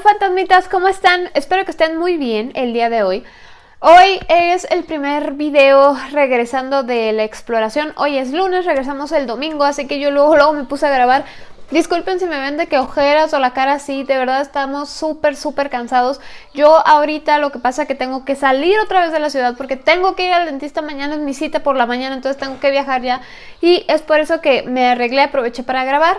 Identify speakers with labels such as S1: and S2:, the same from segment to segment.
S1: Fantasmitas, ¿cómo están? Espero que estén muy bien el día de hoy. Hoy es el primer video regresando de la exploración. Hoy es lunes, regresamos el domingo, así que yo luego, luego me puse a grabar. Disculpen si me ven de que ojeras o la cara así, de verdad estamos súper, súper cansados. Yo ahorita lo que pasa es que tengo que salir otra vez de la ciudad porque tengo que ir al dentista mañana, es mi cita por la mañana, entonces tengo que viajar ya. Y es por eso que me arreglé, aproveché para grabar,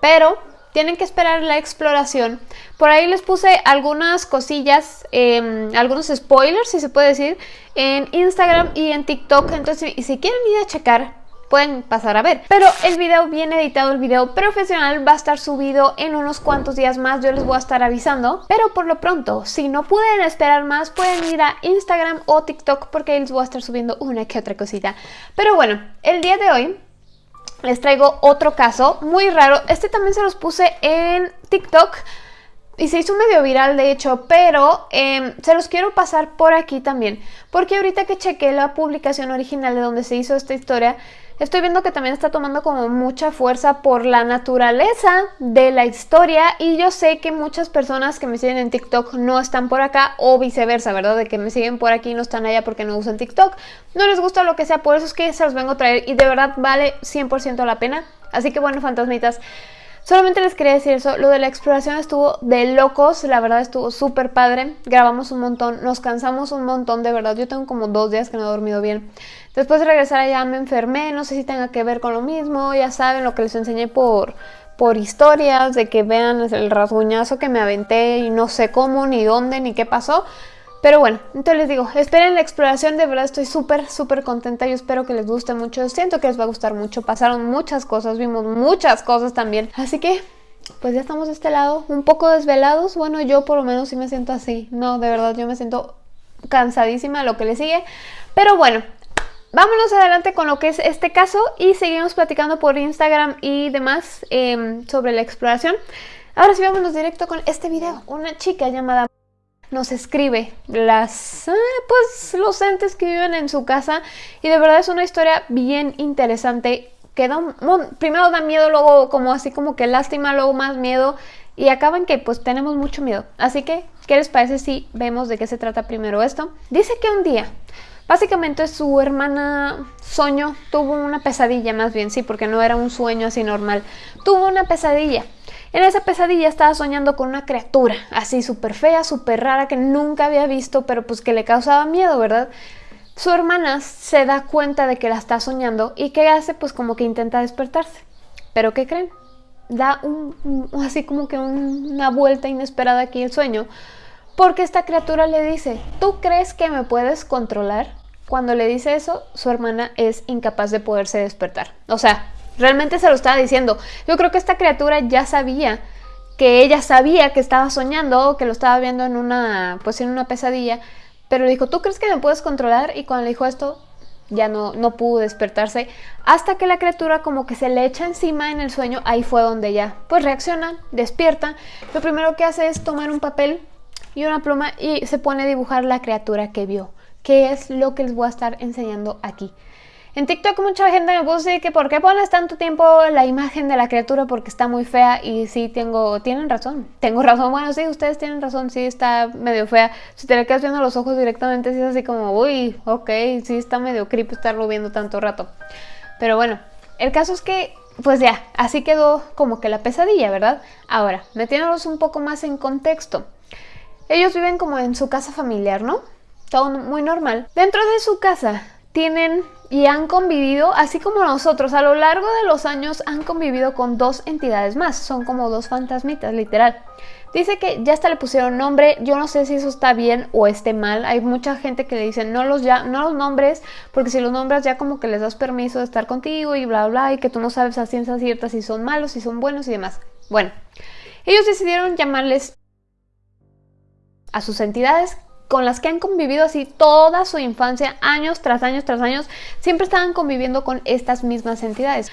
S1: pero tienen que esperar la exploración. Por ahí les puse algunas cosillas, em, algunos spoilers, si se puede decir, en Instagram y en TikTok. Entonces, si quieren ir a checar, pueden pasar a ver. Pero el video bien editado, el video profesional va a estar subido en unos cuantos días más, yo les voy a estar avisando. Pero por lo pronto, si no pueden esperar más, pueden ir a Instagram o TikTok porque ahí les voy a estar subiendo una que otra cosita. Pero bueno, el día de hoy les traigo otro caso muy raro. Este también se los puse en TikTok y se hizo medio viral de hecho, pero em, se los quiero pasar por aquí también. Porque ahorita que chequé la publicación original de donde se hizo esta historia, estoy viendo que también está tomando como mucha fuerza por la naturaleza de la historia y yo sé que muchas personas que me siguen en TikTok no están por acá o viceversa, ¿verdad? De que me siguen por aquí y no están allá porque no usan TikTok. No les gusta lo que sea, por eso es que se los vengo a traer y de verdad vale 100% la pena. Así que bueno, fantasmitas, Solamente les quería decir eso, lo de la exploración estuvo de locos, la verdad estuvo súper padre, grabamos un montón, nos cansamos un montón, de verdad, yo tengo como dos días que no he dormido bien. Después de regresar allá me enfermé, no sé si tenga que ver con lo mismo, ya saben lo que les enseñé por, por historias, de que vean el rasguñazo que me aventé y no sé cómo, ni dónde, ni qué pasó. Pero bueno, entonces les digo, esperen la exploración, de verdad estoy súper, súper contenta, yo espero que les guste mucho, siento que les va a gustar mucho, pasaron muchas cosas, vimos muchas cosas también, así que pues ya estamos de este lado, un poco desvelados, bueno yo por lo menos sí me siento así, no, de verdad yo me siento cansadísima lo que le sigue, pero bueno, vámonos adelante con lo que es este caso y seguimos platicando por Instagram y demás em, sobre la exploración. Ahora sí vámonos directo con este video, una chica llamada nos escribe las, ah, pues, los entes que viven en su casa y de verdad es una historia bien interesante que da, primero da miedo, luego como así como que lástima, luego más miedo y acaban que pues tenemos mucho miedo. Así que, ¿qué les parece si vemos de qué se trata primero esto? Dice que un día, básicamente su hermana soñó, tuvo una pesadilla más bien, sí, porque no era un sueño así normal, tuvo una pesadilla en esa pesadilla estaba soñando con una criatura así súper fea, súper rara que nunca había visto, pero pues que le causaba miedo, ¿verdad? Su hermana se da cuenta de que la está soñando y ¿qué hace? Pues como que intenta despertarse. ¿Pero qué creen? Da así como que una vuelta inesperada aquí el sueño porque esta criatura le dice, ¿tú crees que me puedes controlar? Cuando le dice eso, su hermana es incapaz de poderse despertar. O sea, Realmente se lo estaba diciendo. Yo creo que esta criatura ya sabía que ella sabía que estaba soñando, que lo estaba viendo en una, pues en una pesadilla, pero le dijo, ¿tú crees que me puedes controlar? Y cuando le dijo esto, ya no, no pudo despertarse, hasta que la criatura como que se le echa encima en el sueño, ahí fue donde ya, pues reacciona, despierta, lo primero que hace es tomar un papel y una pluma y se pone a dibujar la criatura que vio, que es lo que les voy a estar enseñando aquí. En TikTok mucha gente me puso que por qué pones tanto tiempo la imagen de la criatura porque está muy fea y sí tengo, tienen razón, tengo razón, bueno sí, ustedes tienen razón, sí está medio fea, si te le quedas viendo los ojos directamente sí es así como, uy, ok, sí está medio creepy estarlo viendo tanto rato, pero bueno, el caso es que pues ya, así quedó como que la pesadilla, ¿verdad? Ahora, metiéndolos un poco más en contexto, ellos viven como en su casa familiar, ¿no? Todo muy normal. Dentro de su casa tienen y han convivido, así como nosotros, a lo largo de los años han convivido con dos entidades más, son como dos fantasmitas, literal. Dice que ya hasta le pusieron nombre, yo no sé si eso está bien o esté mal, hay mucha gente que le dice no los, ya, no los nombres, porque si los nombras ya como que les das permiso de estar contigo y bla bla, y que tú no sabes a ciencia cierta si son malos, si son buenos y demás. Bueno, ellos decidieron llamarles a sus entidades con las que han convivido así toda su infancia, años tras años tras años, siempre estaban conviviendo con estas mismas entidades.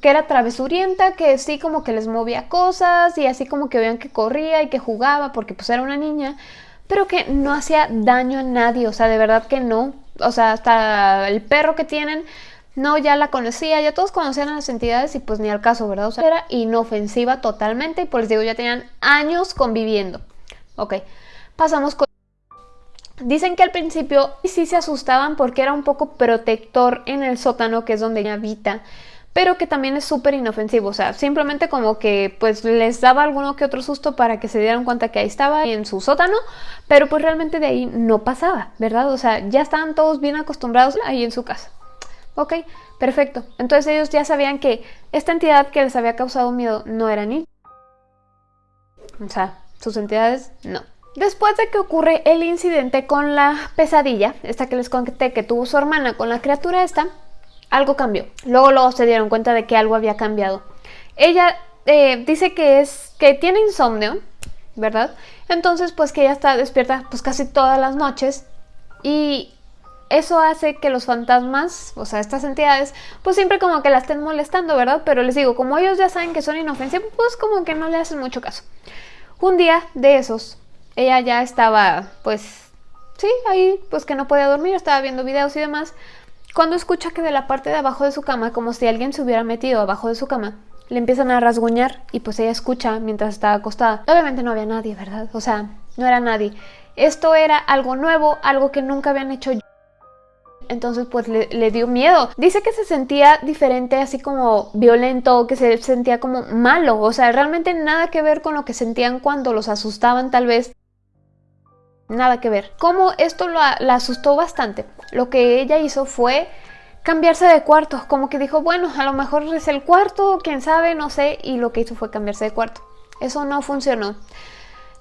S1: que era travesurienta, que sí como que les movía cosas y así como que veían que corría y que jugaba porque pues era una niña, pero que no hacía daño a nadie, o sea, de verdad que no. O sea, hasta el perro que tienen no, ya la conocía, ya todos conocían a las entidades y pues ni al caso, ¿verdad? O sea, era inofensiva totalmente y pues les digo, ya tenían años conviviendo. Ok, pasamos con... Dicen que al principio sí se asustaban porque era un poco protector en el sótano, que es donde ella habita, pero que también es súper inofensivo, o sea, simplemente como que pues les daba alguno que otro susto para que se dieran cuenta que ahí estaba en su sótano, pero pues realmente de ahí no pasaba, ¿verdad? O sea, ya estaban todos bien acostumbrados ahí en su casa. Ok, perfecto. Entonces ellos ya sabían que esta entidad que les había causado miedo no era ni... O sea, sus entidades no. Después de que ocurre el incidente con la pesadilla, esta que les conté que tuvo su hermana con la criatura esta, algo cambió. Luego, luego se dieron cuenta de que algo había cambiado. Ella eh, dice que es que tiene insomnio, ¿verdad? Entonces, pues que ella está despierta pues casi todas las noches y eso hace que los fantasmas, o sea, estas entidades, pues siempre como que la estén molestando, ¿verdad? Pero les digo, como ellos ya saben que son inofensivos, pues como que no le hacen mucho caso. Un día de esos, ella ya estaba, pues, sí, ahí, pues que no podía dormir, estaba viendo videos y demás, cuando escucha que de la parte de abajo de su cama, como si alguien se hubiera metido abajo de su cama, le empiezan a rasguñar y pues ella escucha mientras estaba acostada. Obviamente no había nadie, ¿verdad? O sea, no era nadie. Esto era algo nuevo, algo que nunca habían hecho entonces pues le, dio miedo. Dice que se sentía diferente, así como violento, que se sentía como malo, o sea, realmente nada que ver con lo que sentían cuando los asustaban tal vez. Nada que ver. Como esto la asustó bastante, lo que ella hizo fue cambiarse de cuarto, como que dijo, bueno, a lo mejor es el cuarto, quién sabe, no sé, y lo que hizo fue cambiarse de cuarto. Eso no funcionó.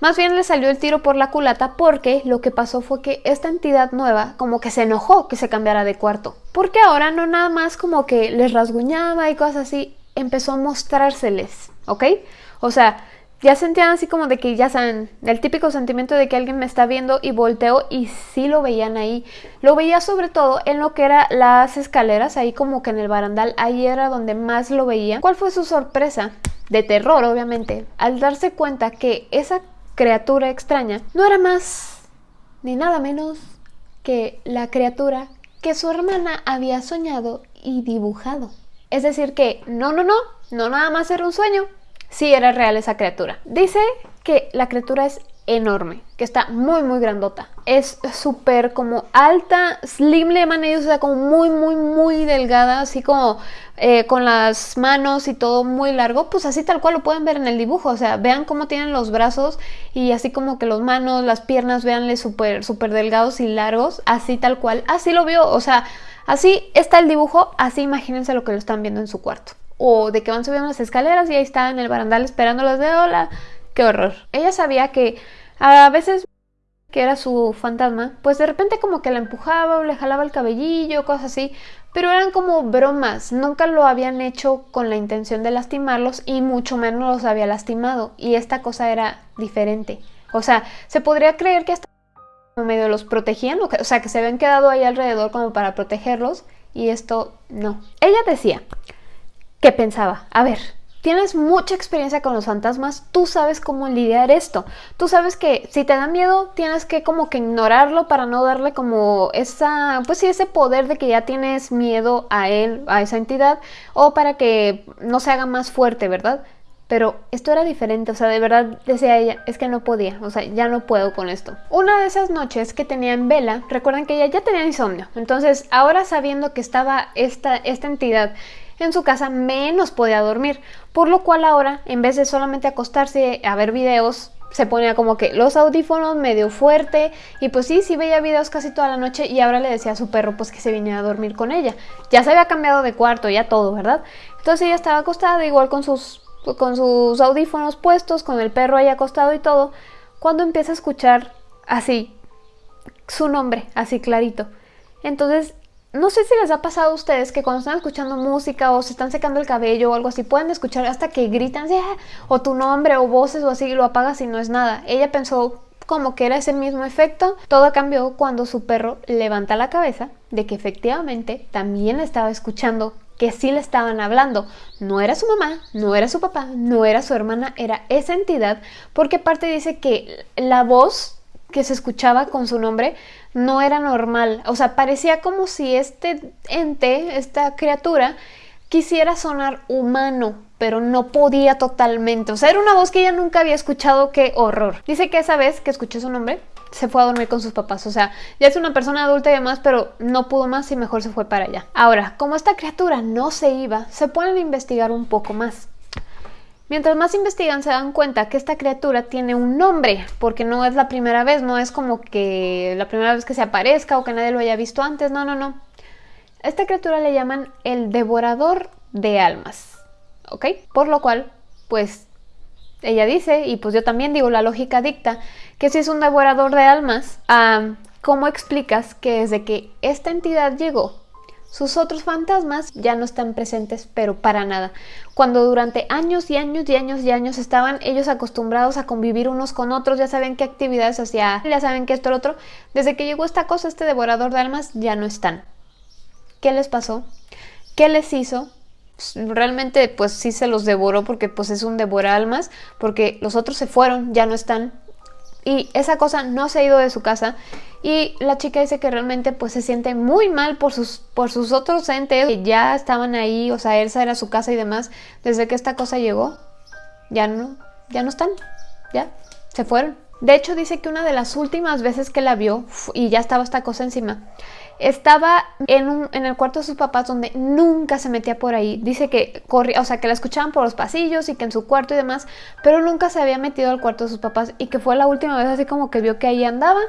S1: Más bien le salió el tiro por la culata porque lo que pasó fue que esta entidad nueva como que se enojó que se cambiara de cuarto. Porque ahora no nada más como que les rasguñaba y cosas así, empezó a mostrárseles, ¿ok? O sea, ya sentían así como de que ya saben, el típico sentimiento de que alguien me está viendo y volteo y sí lo veían ahí. Lo veía sobre todo en lo que eran las escaleras, ahí como que en el barandal, ahí era donde más lo veía. ¿Cuál fue su sorpresa? De terror, obviamente, al darse cuenta que esa criatura extraña no era más ni nada menos que la criatura que su hermana había soñado y dibujado. Es decir que no, no, no, no nada más era un sueño, sí era real esa criatura. Dice que la criatura es enorme, que está muy muy grandota. Es súper como alta, slim le llaman ellos, o sea, como muy muy muy delgada, así como eh, con las manos y todo muy largo, pues así tal cual lo pueden ver en el dibujo, o sea, vean cómo tienen los brazos y así como que los manos, las piernas, véanle súper súper delgados y largos, así tal cual, así lo vio, o sea, así está el dibujo, así imagínense lo que lo están viendo en su cuarto. O de que van subiendo las escaleras y ahí está en el barandal esperándolos de hola, qué horror. Ella sabía que a veces que era su fantasma, pues de repente como que la empujaba o le jalaba el cabellillo, cosas así, pero eran como bromas, nunca lo habían hecho con la intención de lastimarlos y mucho menos los había lastimado y esta cosa era diferente. O sea, se podría creer que hasta medio los protegían, o sea, que se habían quedado ahí alrededor como para protegerlos y esto no. Ella decía que pensaba, a ver, tienes mucha experiencia con los fantasmas, tú sabes cómo lidiar esto. Tú sabes que si te da miedo, tienes que como que ignorarlo para no darle como esa, pues sí, ese poder de que ya tienes miedo a él, a esa entidad, o para que no se haga más fuerte, ¿verdad? Pero esto era diferente, o sea, de verdad decía ella, es que no podía, o sea, ya no puedo con esto. Una de esas noches que tenía en vela, recuerden que ella ya tenía insomnio, entonces ahora sabiendo que estaba esta, esta entidad en su casa menos podía dormir, por lo cual ahora en vez de solamente acostarse a ver videos se ponía como que los audífonos medio fuerte y pues sí, sí veía videos casi toda la noche y ahora le decía a su perro pues que se viniera a dormir con ella. Ya se había cambiado de cuarto, ya todo, ¿verdad? Entonces ella estaba acostada igual con sus, con sus audífonos puestos, con el perro ahí acostado y todo, cuando empieza a escuchar así su nombre, así clarito. Entonces no sé si les ha pasado a ustedes que cuando están escuchando música o se están secando el cabello o algo así, pueden escuchar hasta que gritan ah", o tu nombre o voces o así y lo apagas y no es nada. Ella pensó como que era ese mismo efecto. Todo cambió cuando su perro levanta la cabeza de que efectivamente también estaba escuchando que sí le estaban hablando. No era su mamá, no era su papá, no era su hermana, era esa entidad, porque aparte dice que la voz que se escuchaba con su nombre no era normal. O sea, parecía como si este ente, esta criatura, quisiera sonar humano, pero no podía totalmente. O sea, era una voz que ella nunca había escuchado, qué horror. Dice que esa vez que escuchó su nombre, se fue a dormir con sus papás. O sea, ya es una persona adulta y demás, pero no pudo más y mejor se fue para allá. Ahora, como esta criatura no se iba, se a investigar un poco más. Mientras más investigan se dan cuenta que esta criatura tiene un nombre, porque no es la primera vez, no es como que la primera vez que se aparezca o que nadie lo haya visto antes, no, no, no. Esta criatura le llaman el devorador de almas, ¿ok? Por lo cual, pues ella dice, y pues yo también digo, la lógica dicta, que si es un devorador de almas, ¿cómo explicas que desde que esta entidad llegó sus otros fantasmas ya no están presentes, pero para nada. Cuando durante años y años y años y años estaban ellos acostumbrados a convivir unos con otros, ya saben qué actividades hacía, ya saben qué esto, lo otro, desde que llegó esta cosa, este devorador de almas, ya no están. ¿Qué les pasó? ¿Qué les hizo? Realmente pues sí se los devoró porque pues es un devora almas, porque los otros se fueron, ya no están, y esa cosa no se ha ido de su casa y la chica dice que realmente pues se siente muy mal por sus, por sus otros entes que ya estaban ahí, o sea, Elsa era su casa y demás, desde que esta cosa llegó, ya no, ya no están, ya, se fueron. De hecho dice que una de las últimas veces que la vio y ya estaba esta cosa encima, estaba en, en, el cuarto de sus papás donde nunca se metía por ahí. Dice que corría, o sea, que la escuchaban por los pasillos y que en su cuarto y demás, pero nunca se había metido al cuarto de sus papás y que fue la última vez así como que vio que ahí andaba.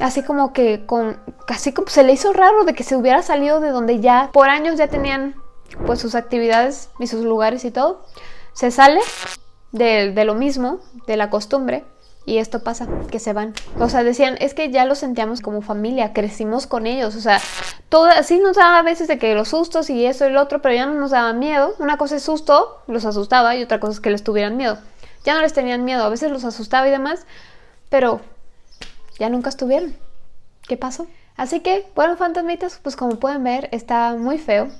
S1: Así como que con, casi como se le hizo raro de que se hubiera salido de donde ya por años ya tenían pues sus actividades y sus lugares y todo. Se sale de, lo mismo, de la costumbre, y esto pasa, que se van. O sea, decían, es que ya los sentíamos como familia, crecimos con ellos. O sea, todo, sí nos daba a veces de que los sustos y eso y lo otro, pero ya no nos daba miedo. Una cosa es susto, los asustaba, y otra cosa es que les tuvieran miedo. Ya no les tenían miedo, a veces los asustaba y demás, pero ya nunca estuvieron. ¿Qué pasó? Así que, bueno, fantasmitas, pues como pueden ver, está muy feo.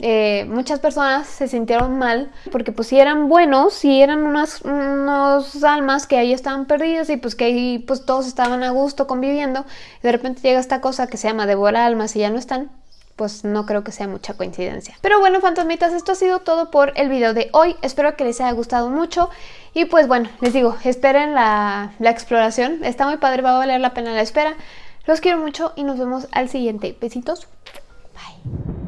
S1: Eh, muchas personas se sintieron mal porque pues si eran buenos, si eran unas, unos almas que ahí estaban perdidas y pues que ahí pues todos estaban a gusto conviviendo y de repente llega esta cosa que se llama devora almas y ya no están, pues no creo que sea mucha coincidencia. Pero bueno, fantasmitas, esto ha sido todo por el video de hoy. Espero que les haya gustado mucho. Y pues bueno, les digo, esperen la, la exploración. Está muy padre, va a valer la pena la espera. Los quiero mucho y nos vemos al siguiente. Besitos. Bye.